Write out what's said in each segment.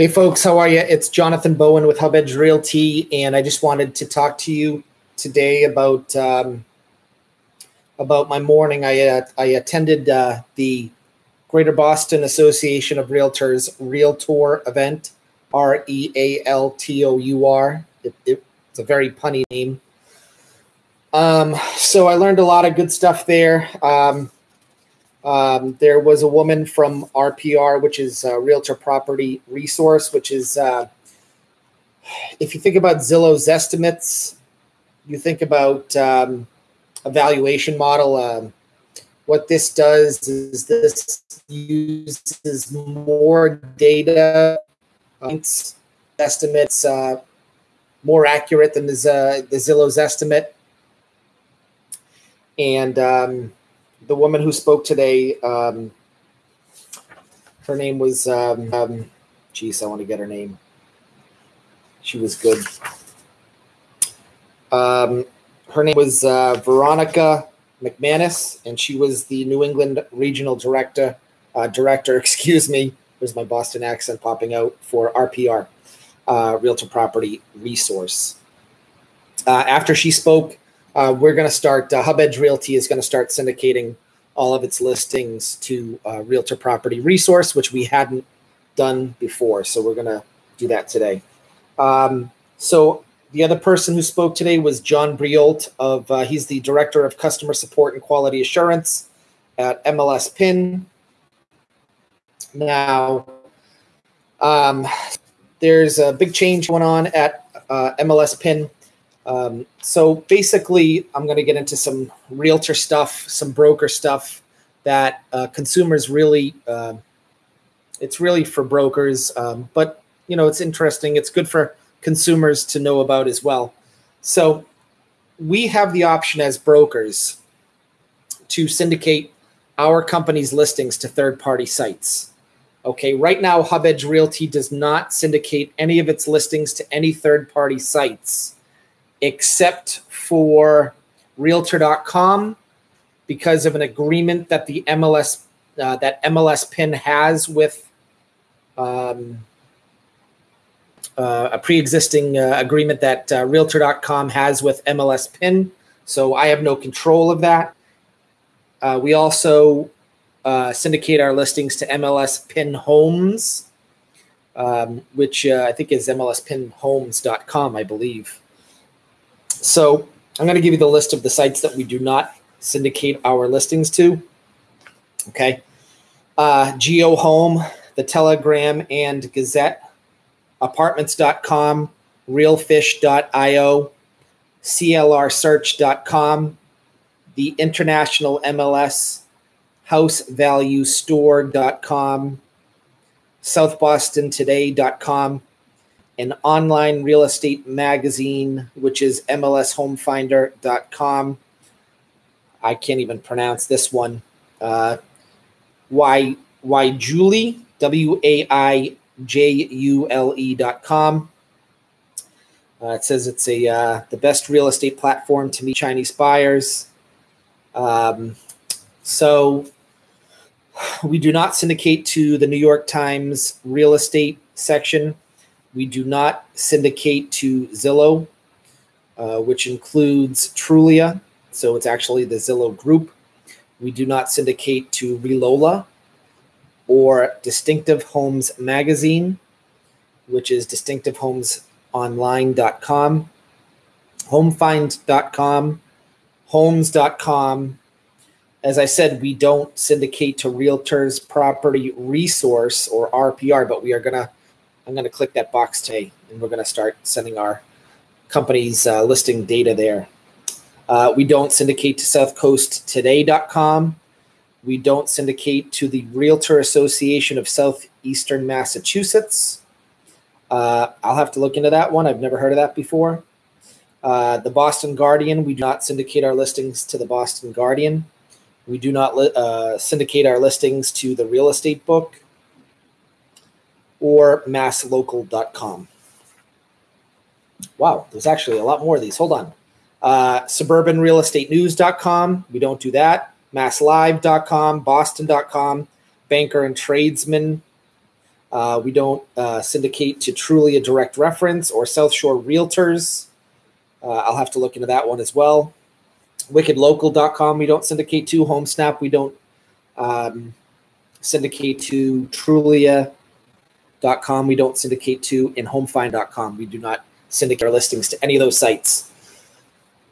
Hey, folks, how are you? It's Jonathan Bowen with Hub Edge Realty, and I just wanted to talk to you today about um, about my morning. I uh, I attended uh, the Greater Boston Association of Realtors Realtor event, R E A L T O U R. It, it's a very punny name. Um, so I learned a lot of good stuff there. Um, um, there was a woman from RPR, which is a Realtor Property Resource, which is, uh, if you think about Zillow's estimates, you think about um, a valuation model. Um, what this does is this uses more data, estimates uh, more accurate than the, uh, the Zillow's estimate. And um, the woman who spoke today, um, her name was, um, um, geez, I want to get her name. She was good. Um, her name was uh, Veronica McManus, and she was the New England Regional Director. Uh, director, excuse me. There's my Boston accent popping out for RPR, uh, Realtor Property Resource. Uh, after she spoke, uh, we're going to start. Uh, Hub Edge Realty is going to start syndicating all of its listings to uh, Realtor Property Resource, which we hadn't done before. So we're going to do that today. Um, so the other person who spoke today was John Briault of uh, he's the director of customer support and quality assurance at MLS PIN. Now, um, there's a big change going on at uh, MLS PIN. Um, so basically, I'm going to get into some realtor stuff, some broker stuff that uh, consumers really. Uh, it's really for brokers, um, but you know it's interesting. It's good for consumers to know about as well. So we have the option as brokers to syndicate our company's listings to third-party sites. Okay, right now Hub Edge Realty does not syndicate any of its listings to any third-party sites except for realtor.com because of an agreement that the MLS uh, that MLS pin has with um, uh, a pre-existing uh, agreement that uh, realtor.com has with MLS pin. So I have no control of that. Uh, we also uh, syndicate our listings to MLS pin homes, um, which I think is MLS pin mlspinhomes.com, I believe. So I'm going to give you the list of the sites that we do not syndicate our listings to. Okay. Uh, Geo Home, the Telegram and Gazette, apartments.com, realfish.io, clrsearch.com, the International MLS, housevaluestore.com, southbostontoday.com, an online real estate magazine, which is MLSHomefinder.com. I can't even pronounce this one. Uh, why, Julie, W A I J U L E.com. Uh, it says it's a uh, the best real estate platform to meet Chinese buyers. Um, so we do not syndicate to the New York Times real estate section. We do not syndicate to Zillow, uh, which includes Trulia. So it's actually the Zillow group. We do not syndicate to Relola or Distinctive Homes Magazine, which is distinctivehomesonline.com, homefind.com, homes.com. As I said, we don't syndicate to Realtors Property Resource or RPR, but we are going to I'm going to click that box today and we're going to start sending our company's uh, listing data there. Uh, we don't syndicate to southcoasttoday.com. We don't syndicate to the Realtor Association of Southeastern Massachusetts. Uh, I'll have to look into that one. I've never heard of that before. Uh, the Boston Guardian, we do not syndicate our listings to the Boston Guardian. We do not li- uh, syndicate our listings to the Real Estate Book or masslocal.com. Wow, there's actually a lot more of these. Hold on. Uh, suburbanrealestatenews.com. We don't do that. Masslive.com, boston.com, banker and tradesman, Uh, we don't uh, syndicate to Trulia Direct Reference or South Shore Realtors. Uh, I'll have to look into that one as well. WickedLocal.com, we don't syndicate to. HomeSnap, we don't um, syndicate to. Trulia.com, we don't syndicate to. And HomeFind.com, we do not syndicate our listings to any of those sites.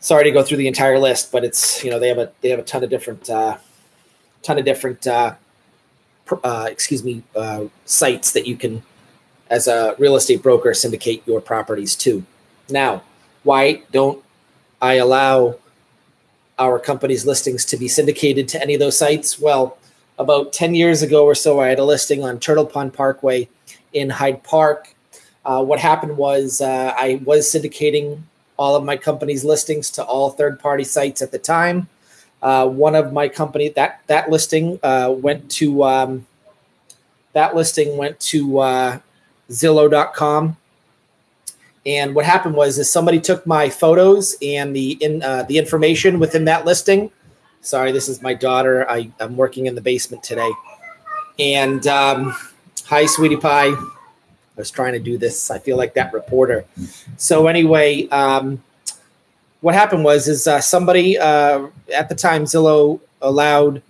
Sorry to go through the entire list, but it's you know they have a they have a ton of different uh, ton of different uh, uh, excuse me uh, sites that you can as a real estate broker syndicate your properties to. Now, why don't I allow our company's listings to be syndicated to any of those sites? Well, about 10 years ago or so, I had a listing on Turtle Pond Parkway in Hyde Park. Uh, what happened was uh, I was syndicating all of my company's listings to all third party sites at the time. Uh, one of my company that that listing uh, went to um, that listing went to uh, Zillow.com. And what happened was is somebody took my photos and the in uh, the information within that listing. Sorry, this is my daughter. I, I'm working in the basement today. And um, hi, sweetie pie. I was trying to do this. I feel like that reporter. So anyway, um, what happened was is uh, somebody uh, at the time Zillow allowed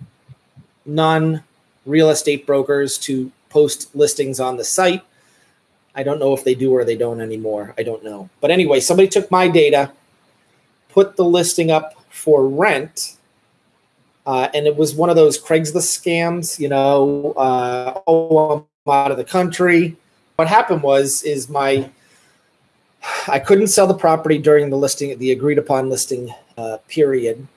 non real estate brokers to post listings on the site. I don't know if they do or they don't anymore. I don't know. But anyway, somebody took my data, put the listing up for rent, uh, and it was one of those Craigslist scams. You know, uh, oh, out of the country what happened was is my I couldn't sell the property during the listing, the agreed upon listing uh, period.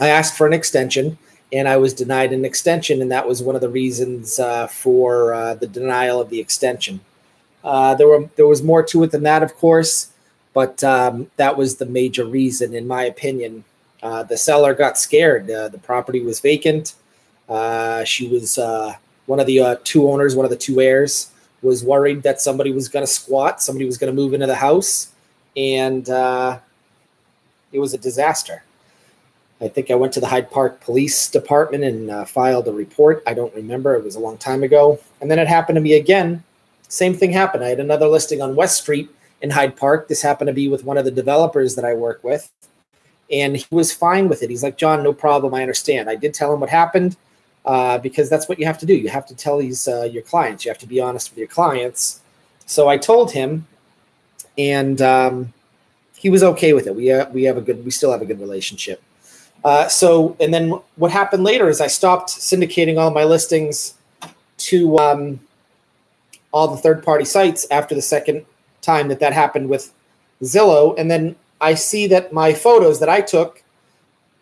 I asked for an extension, and I was denied an extension, and that was one of the reasons uh, for uh, the denial of the extension. Uh, there were there was more to it than that, of course, but um, that was the major reason, in my opinion. Uh, the seller got scared. Uh, the property was vacant. she was one of the two owners, one of the two heirs was worried that somebody was going to squat, somebody was going to move into the house, and uh, it was a disaster. I think I went to the Hyde Park Police Department and uh, filed a report. I don't remember; it was a long time ago. And then it happened to me again. Same thing happened. I had another listing on West Street in Hyde Park. This happened to be with one of the developers that I work with, and he was fine with it. He's like, "John, no problem. I understand." I did tell him what happened uh, because that's what you have to do. You have to tell these uh, your clients. You have to be honest with your clients. So I told him, and um, he was okay with it. We uh, we have a good, we still have a good relationship. Uh, so and then what happened later is I stopped syndicating all my listings to um, all the third party sites after the second time that that happened with Zillow, and then I see that my photos that I took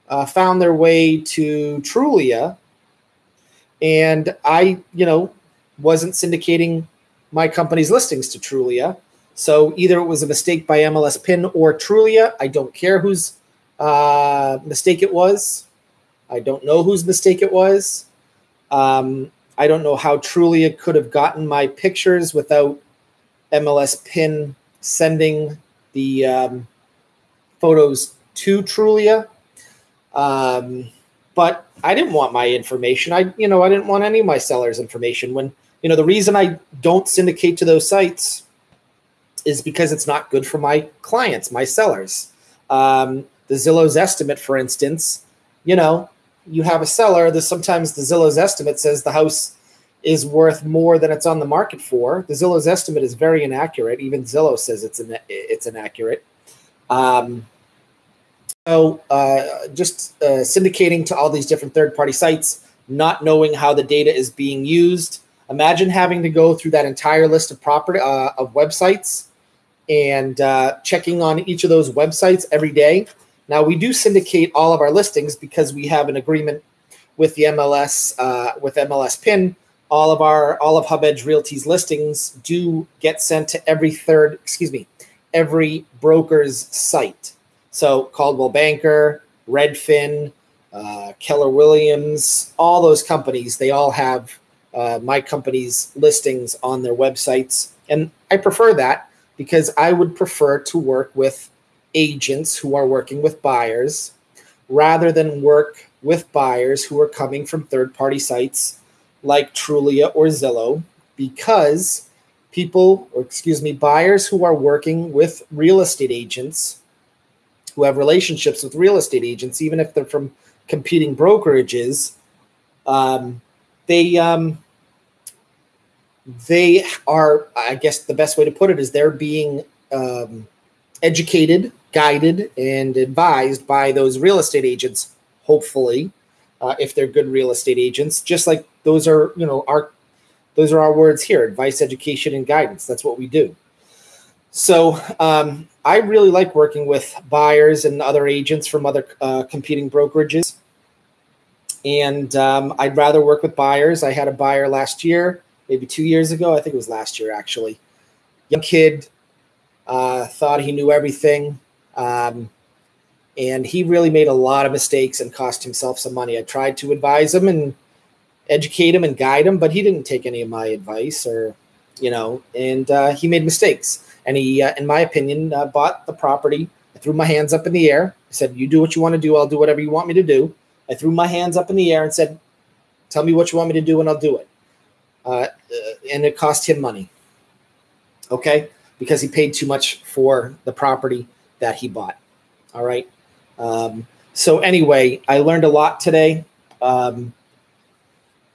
uh, found their way to Trulia and I, you know, wasn't syndicating my company's listings to Trulia. So either it was a mistake by MLS Pin or Trulia. I don't care whose uh, mistake it was. I don't know whose mistake it was. Um, I don't know how Trulia could have gotten my pictures without MLS Pin sending the um, photos to Trulia. Um, but I didn't want my information. I, you know, I didn't want any of my sellers' information. When, you know, the reason I don't syndicate to those sites is because it's not good for my clients, my sellers. Um, the Zillow's estimate, for instance, you know, you have a seller. There's sometimes the Zillow's estimate says the house is worth more than it's on the market for. The Zillow's estimate is very inaccurate. Even Zillow says it's it's inaccurate. Um, so uh, just uh, syndicating to all these different third party sites, not knowing how the data is being used. Imagine having to go through that entire list of property uh, of websites and uh, checking on each of those websites every day. Now we do syndicate all of our listings because we have an agreement with the MLS uh, with MLS PIN. All of our all of Hub Edge Realty's listings do get sent to every third, excuse me, every broker's site. So Coldwell Banker, Redfin, uh, Keller Williams, all those companies, they all have uh, my company's listings on their websites. And I prefer that because I would prefer to work with agents who are working with buyers rather than work with buyers who are coming from third party sites like Trulia or Zillow because people, or excuse me, buyers who are working with real estate agents who have relationships with real estate agents, even if they're from competing brokerages, um, they um, they are. I guess the best way to put it is they're being um, educated, guided, and advised by those real estate agents. Hopefully, uh, if they're good real estate agents, just like those are, you know, our those are our words here: advice, education, and guidance. That's what we do. So um, I really like working with buyers and other agents from other uh, competing brokerages. And um, I'd rather work with buyers. I had a buyer last year, maybe two years ago. I think it was last year, actually. Young kid, uh, thought he knew everything. Um, and he really made a lot of mistakes and cost himself some money. I tried to advise him and educate him and guide him, but he didn't take any of my advice or, you know, and uh, he made mistakes. And he, uh, in my opinion, uh, bought the property. I threw my hands up in the air. I said, You do what you want to do. I'll do whatever you want me to do. I threw my hands up in the air and said, Tell me what you want me to do and I'll do it. Uh, uh, and it cost him money. Okay. Because he paid too much for the property that he bought. All right. Um, so, anyway, I learned a lot today. Um,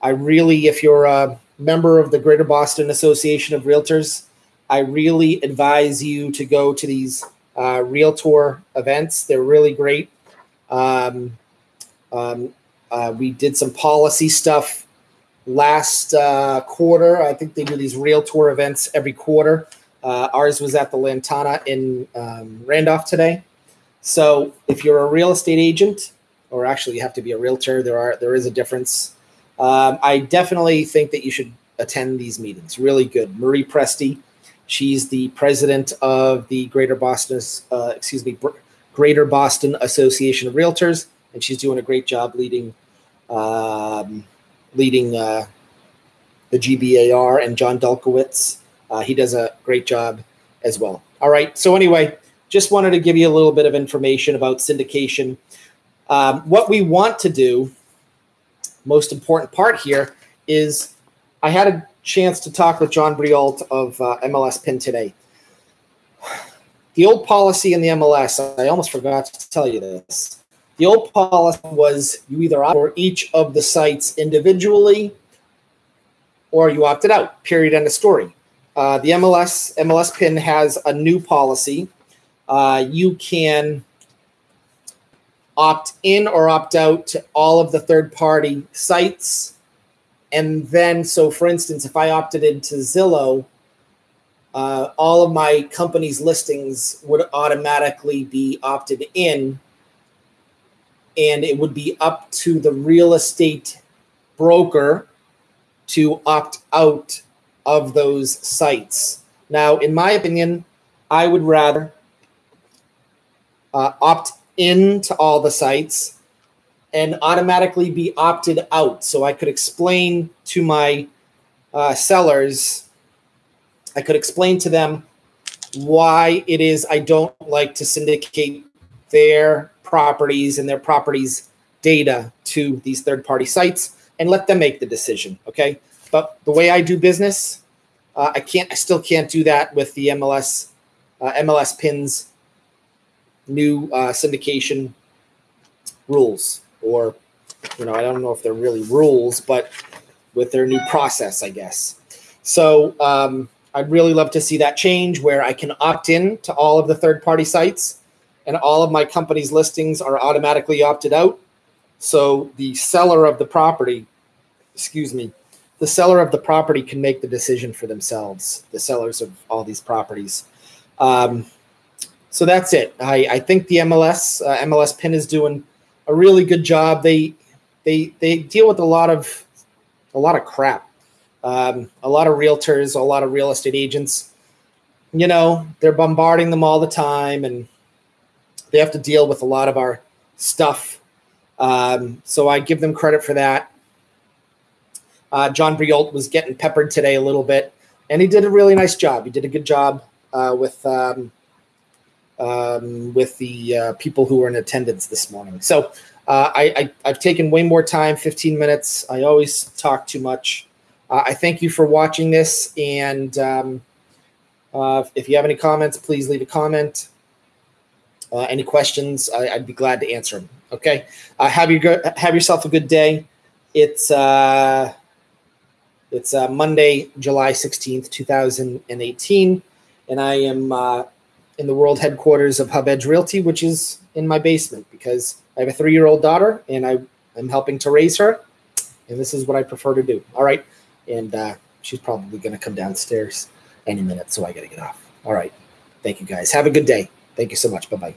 I really, if you're a member of the Greater Boston Association of Realtors, I really advise you to go to these uh, Realtor events. They're really great. Um, um, uh, we did some policy stuff last uh, quarter. I think they do these Realtor events every quarter. Uh, ours was at the Lantana in um, Randolph today. So if you're a real estate agent, or actually you have to be a realtor, there are there is a difference. Um, I definitely think that you should attend these meetings. Really good. Marie Presti, she's the president of the Greater Boston, uh, excuse me, Greater Boston Association of Realtors, and she's doing a great job leading, um, leading uh, the GBAR. And John Dulkowitz, uh, he does a great job as well. All right. So anyway, just wanted to give you a little bit of information about syndication. Um, what we want to do, most important part here, is I had a chance to talk with John Briault of uh, MLS PIN today. The old policy in the MLS, I almost forgot to tell you this. The old policy was you either opt for each of the sites individually or you opted out, period, end of story. Uh, the MLS MLS PIN has a new policy uh, you can opt in or opt out to all of the third party sites. And then, so for instance, if I opted into Zillow, uh, all of my company's listings would automatically be opted in. And it would be up to the real estate broker to opt out of those sites. Now, in my opinion, I would rather uh, opt in to all the sites and automatically be opted out. So I could explain to my uh, sellers, I could explain to them why it is I don't like to syndicate their properties and their properties data to these third party sites and let them make the decision. Okay. But the way I do business, uh, I can't, I still can't do that with the MLS, uh, MLS pins new uh, syndication rules, or you know, I don't know if they're really rules, but with their new process, I guess. So um, I'd really love to see that change where I can opt in to all of the third party sites and all of my company's listings are automatically opted out. So the seller of the property, excuse me, the seller of the property can make the decision for themselves, the sellers of all these properties. Um, so that's it. I, I think the MLS uh, MLS Pin is doing a really good job. They they they deal with a lot of a lot of crap. Um, a lot of realtors, a lot of real estate agents. You know, they're bombarding them all the time, and they have to deal with a lot of our stuff. Um, so I give them credit for that. Uh, John Briault was getting peppered today a little bit, and he did a really nice job. He did a good job uh, with um, um, with the uh, people who were in attendance this morning. So uh, I, I, have taken way more time, 15 minutes. I always talk too much. Uh, I thank you for watching this. And um, uh, if you have any comments, please leave a comment. Uh, any questions, I, would be glad to answer them. Okay. Uh, have you go, have yourself a good day. It's uh, it's Monday, July sixteenth, two thousand and eighteen, and I am uh, in the world headquarters of Hub Edge Realty, which is in my basement because I have a three year old daughter and I am helping to raise her, and this is what I prefer to do. All right, and uh, she's probably going to come downstairs any minute, so I got to get off. All right, thank you guys. Have a good day. Thank you so much. Bye bye.